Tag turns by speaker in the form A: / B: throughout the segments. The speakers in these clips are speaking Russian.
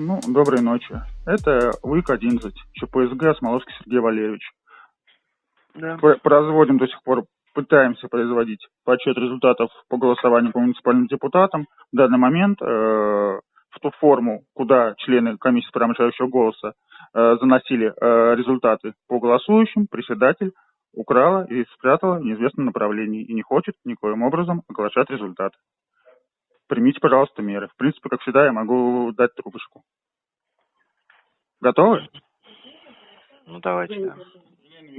A: Ну, доброй ночи. Это УИК-11, ЧПСГ Смоловский Сергей Валерьевич.
B: Да.
A: Производим до сих пор, пытаемся производить подсчет результатов по голосованию по муниципальным депутатам. В данный момент э, в ту форму, куда члены комиссии по решающего голоса э, заносили э, результаты по голосующим, председатель украла и спрятала в неизвестном направлении и не хочет никоим образом оглашать результаты. Примите, пожалуйста, меры. В принципе, как всегда, я могу дать трубочку. Готовы?
B: Ну, давайте, да.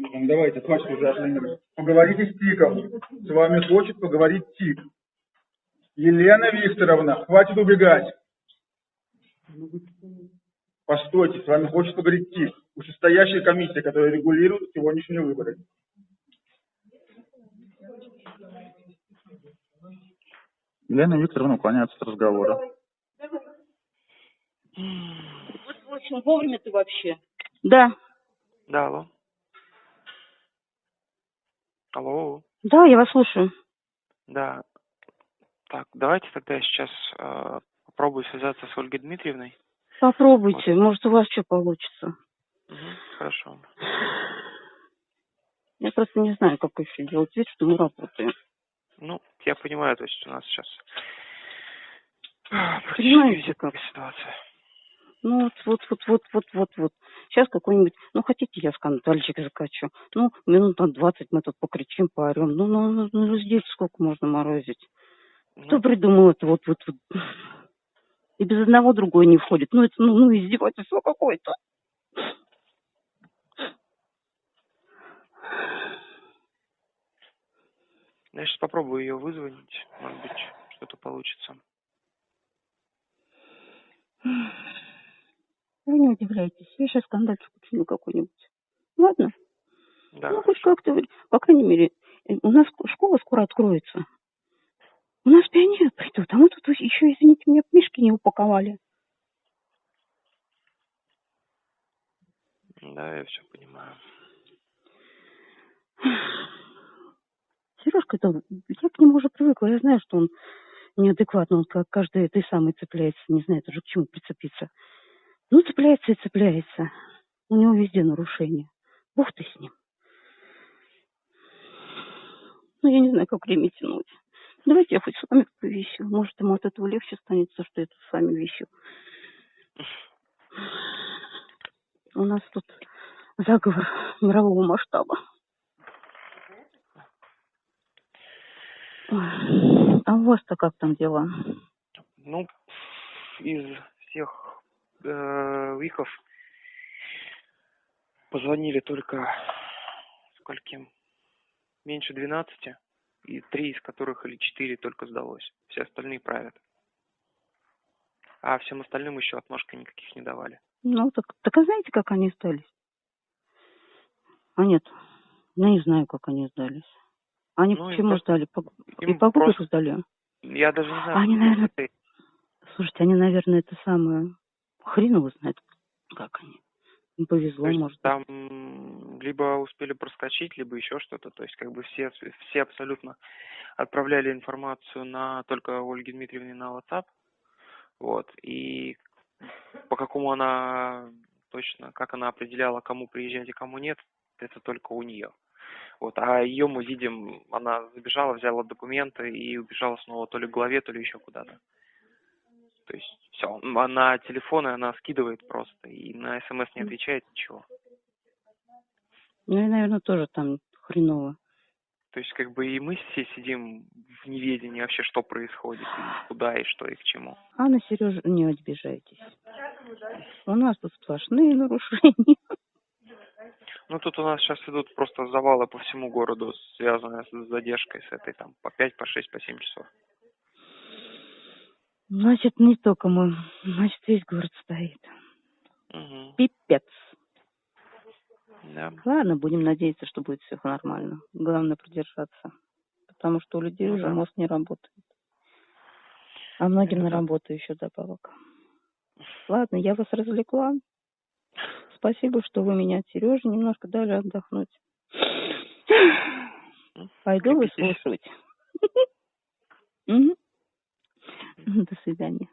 A: Ну, Давайте, хватит уже отменить. Поговорите с ТИКом. С вами хочет поговорить ТИК. Елена Викторовна, хватит убегать. Постойте, с вами хочет поговорить ТИК. Вышестоящая комиссия, которая регулирует сегодняшние выборы. Елена Викторовна уклоняется от разговора.
C: Вот очень вовремя ты вообще. Да,
B: Да, алло. Алло,
C: да, я вас слушаю.
B: да. Так, давайте тогда я сейчас э, попробую связаться с Ольгой Дмитриевной.
C: Попробуйте, может у вас что получится.
B: Мгм, хорошо.
C: Я просто не знаю, как еще делать вид, что мы работаем.
B: Ну, я понимаю, то есть у нас сейчас
C: Понимаете,
B: практически везде
C: как?
B: такая ситуация.
C: Ну вот, вот, вот, вот, вот, вот, вот. Сейчас какой-нибудь, ну хотите, я скандальчик закачу. Ну, минут на двадцать мы тут покричим, поорем. Ну, ну, ну, ну здесь сколько можно морозить? Кто
B: Ну,
C: придумал это вот, вот, вот? И без одного другой не входит. Ну, это, ну, ну издевательство какое-то.
B: Я сейчас попробую ее вызвонить. Может быть, что-то получится.
C: Вы не удивляйтесь. Я сейчас скандальчик учиню какой-нибудь. Ладно?
B: Да,
C: ну, хоть как-то, по крайней мере, э, у нас школа скоро откроется. У нас пионеры придут, а мы тут еще, извините меня, мишки не упаковали.
B: да, я все понимаю.
C: Сережка, это, я к нему уже привыкла, я знаю, что он неадекватный, он как каждый этой самой цепляется, не знает уже к чему прицепиться. Ну, цепляется и цепляется. У него везде нарушения. Бог ты с ним. Ну, я не знаю, как время тянуть. Давайте я хоть с вами повищу. Может, ему от этого легче станет, то, что я тут с вами вещу. У нас тут заговор мирового масштаба. А у вас-то как там дела?
B: Ну, из всех э, виков позвонили только скольким? Меньше 12, и три из которых или четыре только сдалось. Все остальные правят. А всем остальным еще отмашка никаких не давали.
C: Ну, так, так а знаете, как они сдались? А нет, я не знаю, как они сдались. Они
B: Ну,
C: почему
B: просто-
C: сдали? По, и
B: им
C: по выбору
B: просто-
C: сдали?
B: Я даже не знаю.
C: Они, наверное. Слушайте, они, наверное, это самое... Хрен его знает, как они. Им повезло,
B: То есть
C: может.
B: там либо успели проскочить, либо еще что-то. То есть как бы все, все абсолютно отправляли информацию на только Ольге Дмитриевне на WhatsApp. Вот. И по какому она точно, как она определяла, кому приезжать и кому нет, это только у нее. Вот. А ее мы видим, она забежала, взяла документы и убежала снова то ли к главе, то ли еще куда-то. То есть все, на телефоны она скидывает просто и на смс не отвечает ничего.
C: Ну, и, наверное, тоже там хреново.
B: То есть как бы и мы все сидим в неведении вообще, что происходит, и куда, и что, и к чему.
C: А на Сережу не обижайтесь. У нас тут сплошные нарушения.
B: Ну тут у нас сейчас идут просто завалы по всему городу, связанные с задержкой с этой там по 5, по 6, по 7 часов.
C: Значит, не только мы. Значит, весь город стоит.
B: Угу.
C: Пипец.
B: Да.
C: Ладно, будем надеяться, что будет все нормально. Главное продержаться. Потому что у людей
B: Ну
C: уже
B: да.
C: мозг не работает. А многим
B: Это
C: на
B: да.
C: работу еще добавок. Ладно, я вас развлекла. Спасибо, что вы меня от Сережи немножко дали отдохнуть. Пойду выслушивать. До свидания.